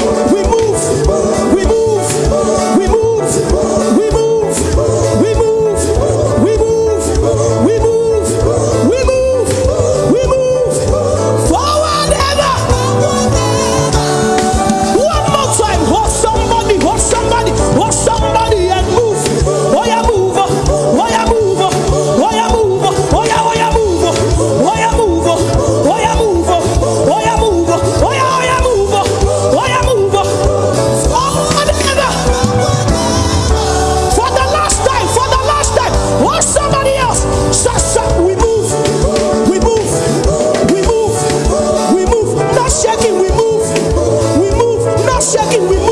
Lord. We. will